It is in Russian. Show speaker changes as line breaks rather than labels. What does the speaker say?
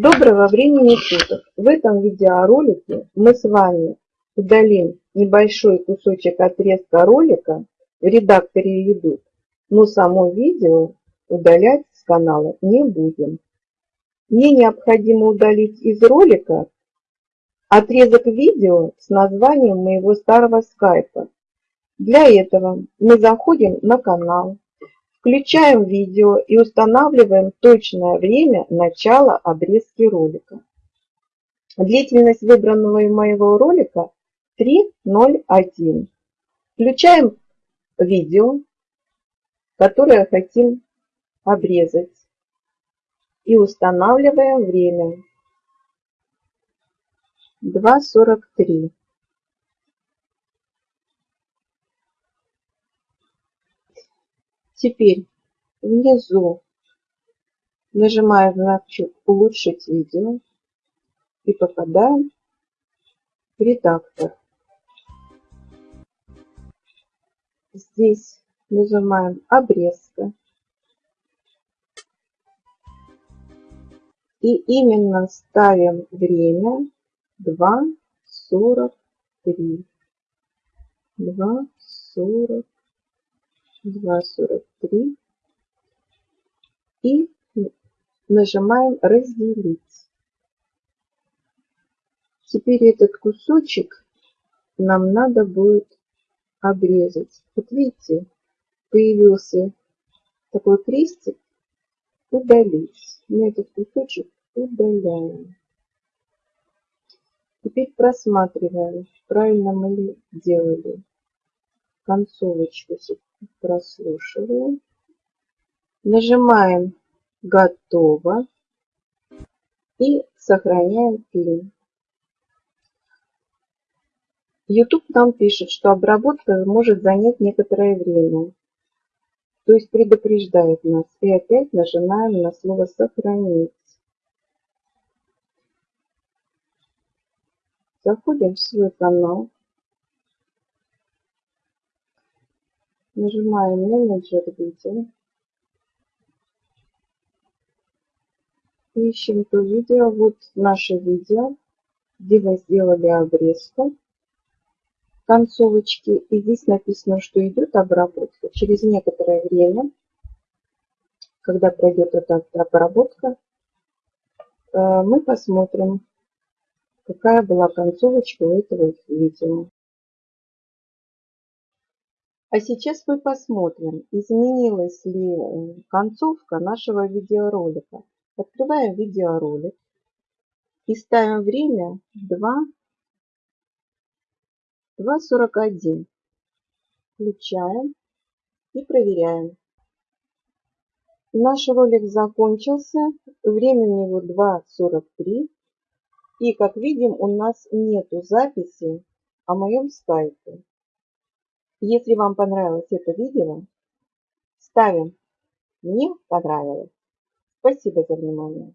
Доброго времени суток! В этом видеоролике мы с вами удалим небольшой кусочек отрезка ролика в редакторе YouTube, но само видео удалять с канала не будем. Мне необходимо удалить из ролика отрезок видео с названием моего старого скайпа. Для этого мы заходим на канал, Включаем видео и устанавливаем точное время начала обрезки ролика. Длительность выбранного моего ролика 3.01. Включаем видео, которое хотим обрезать. И устанавливаем время 2.43. Теперь внизу нажимаем значок «Улучшить видео» и попадаем в редактор. Здесь нажимаем «Обрезка». И именно ставим время 2.43. 2.43. 2,43 и нажимаем разделить. Теперь этот кусочек нам надо будет обрезать. Вот видите, появился такой крестик удалить. Мы этот кусочек удаляем. Теперь просматриваем, правильно мы ли делали. Концовочку прослушиваем. Нажимаем «Готово» и сохраняем фильм. YouTube нам пишет, что обработка может занять некоторое время. То есть предупреждает нас. И опять нажимаем на слово «Сохранить». Заходим в свой канал. Нажимаем менеджер видео. Ищем то видео. Вот наше видео, где мы сделали обрезку концовочки. И здесь написано, что идет обработка. Через некоторое время, когда пройдет эта обработка, э, мы посмотрим, какая была концовочка у этого видео. А сейчас мы посмотрим, изменилась ли э, концовка нашего видеоролика. Открываем видеоролик и ставим время 2.41. Включаем и проверяем. Наш ролик закончился, время у него 2.43. И как видим, у нас нету записи о моем скайпе. Если вам понравилось это видео, ставим «Мне понравилось». Спасибо за внимание.